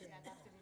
yeah,